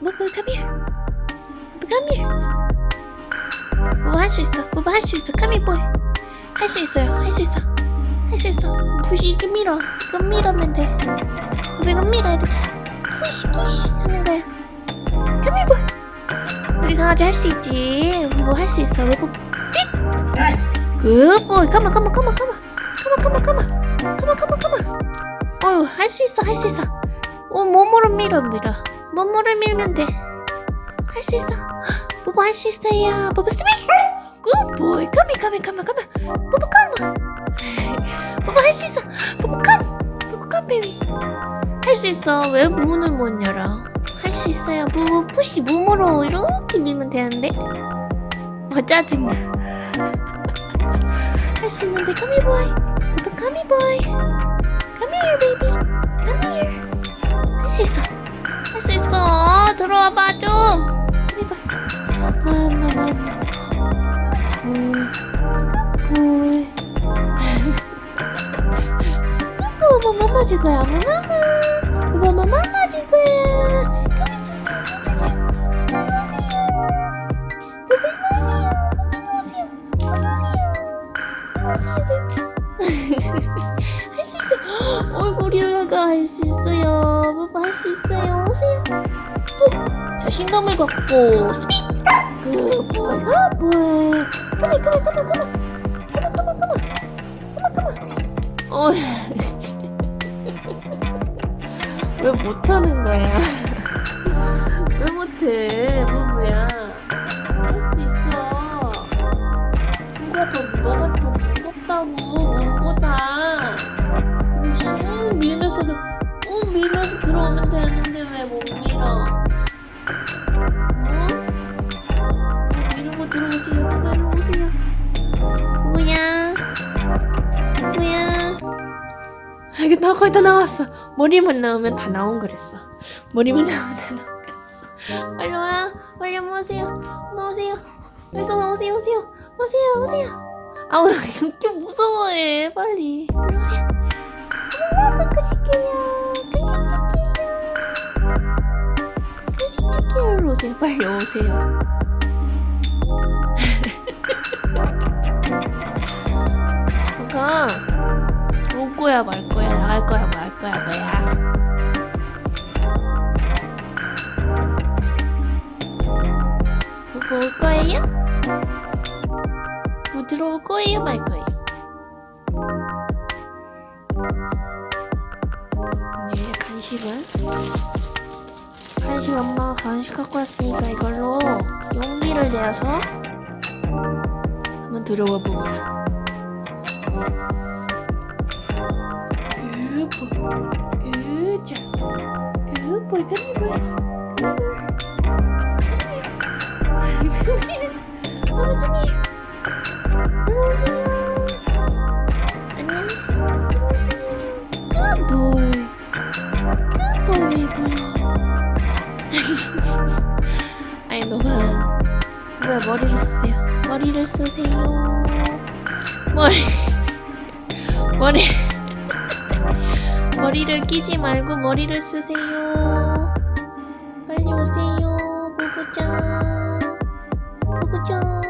뽀뽀 come here. 뽀뽀 come here. 뽀뽀 할 수 있어. 뽀뽀 할 수 있어. Come here boy. 할 수 있어요. 할 수 있어. 할 수 있어. push 이렇게 밀어. 이거 밀으면 돼 뽀뽀 이거 밀어 이렇게 push push 하는 거야. Come here boy. 우리 강아지 할 수 있지. 뭐 할 수 있어? 뽀뽀 speak good boy come on come on come on. Come on come on come on. Come on come on come on. 어휴 할 수 있어 할 수 있어. 어 몸으로 밀어 밀어 몸으로 밀면 돼 할 수 있어 뽀뽀 할수 있어요 뽀뽀 스미 good boy come here come here 뽀뽀 come 뽀뽀 할수 있어 뽀뽀 come 뽀뽀 come baby 할 수 있어 왜 문을 못 열어 할 수 있어요 뽀뽀 push 몸으로 이렇게 밀면 되는데 아 짜증나 할 수 있는데 boy 뽀뽀 come here boy come here baby come here 할수 있어 할 수 있어 들어와봐 좀 제발 뭐뭐뭐뭐 지금 야 뭐나? 수 있어요. 오세요. 뽀. 자신감을 갖고. 굿보이 굿보이. 컴온 컴온 컴온 컴온. 컴온 컴온 컴온. 컴온 컴온. 어. 왜 못하는 거야? 왜 못해, 뽀뽀야? 할 수 있어. 누가 더 뭐가 더 무섭다고 이게 나 거의 다 나왔어. 머리만 나오면 다 나온 거랬어. 머리만 나오면 다 나온 거랬어. 빨리 와. 빨리 엄마 오세요. 엄마 오세요. 오세요. 오세요. 오세요. 오세요. 아우 이렇게 무서워해 빨리 오세요 엄마 닦아줄게요 닦아줄게요 일로 오세요 빨리 오세요 아까 올 거야 말 거야 나갈 거야 말 거야 뭐야 그거 올 거예요? 뭐 들어올 거예요 말 거예요? 네 간식은 간식 엄마가 간식 갖고 왔으니까 이걸로 용기를 내어서 한번 들어와 보거라 Good job. Good boy. Come here, boy. Come here. Come here. Mama, come here. Good boy. Good boy, baby. 아니 너가 뭐야 머리를 쓰세요. 머리를 쓰세요. 머리. 머리. 머리를 끼지 말고 머리를 쓰세요. 빨리 오세요. 보보짱. 보보짱.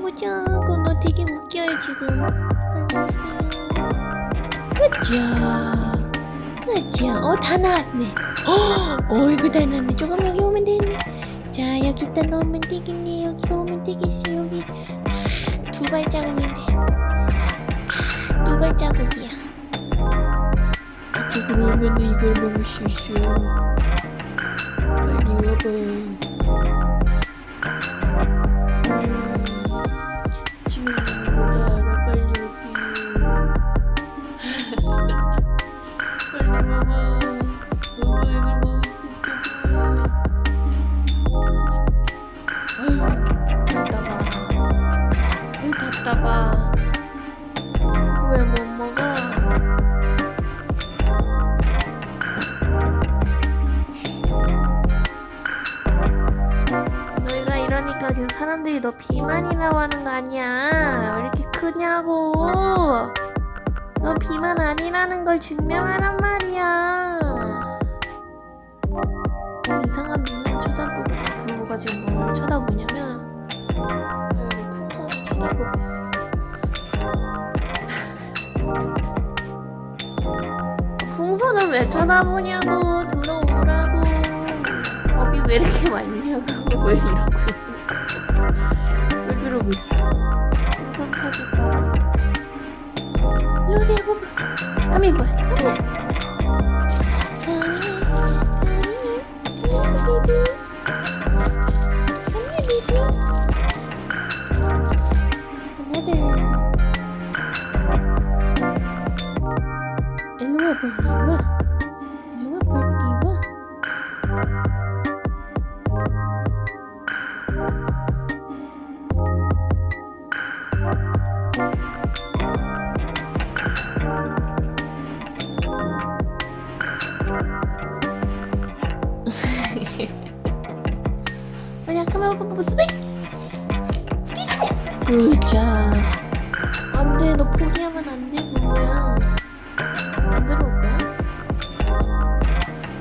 보자. 그너 되게 웃겨요 지금. 빨리 오세요. 그자. 그자. 어다 나왔네. 어이구 다 나왔네. 조금 여기 오면 되네. 자 여기다 넣으면 되겠네. 여기로 오면 되겠어. 여기 두 발자국인데. 두 발자국이야. Artık Rumen iyi görmemiş istiyorum. Hadi yapayım. Şimdi 비만이라고 하는 거 아니야? 왜 이렇게 크냐고? 너 비만 아니라는 걸 증명하란 말이야. 이상한 눈을 쳐다보고 부부가 지금 뭘 쳐다보냐면 풍선을 쳐다보고 있어요. 풍선을 왜 쳐다보냐고 들어오라고 겁이 왜 이렇게 많냐고 왜 이러고 있냐 왜 그러고 있어? 터질까봐 일로 오세요 뽀뽀. 까미 뭐야 아까만 뽀뽀 스픽 스픽 굿자 안돼. 너 포기하면 안돼 뭐야. 안 들어올 거야?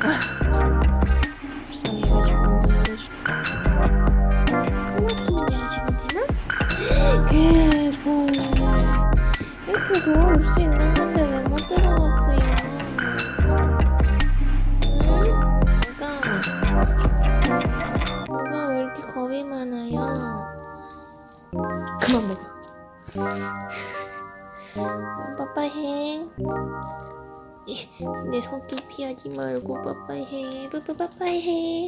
아, 불쌍해가지고 열어줄게. 이렇게 열어주면 되나? 개봉 이렇게 도와줄 수 있는 건데 많아요? 그만 먹어. 빠빠해. 내 손길 피하지 말고 빠빠해. 빠빠 빠빠해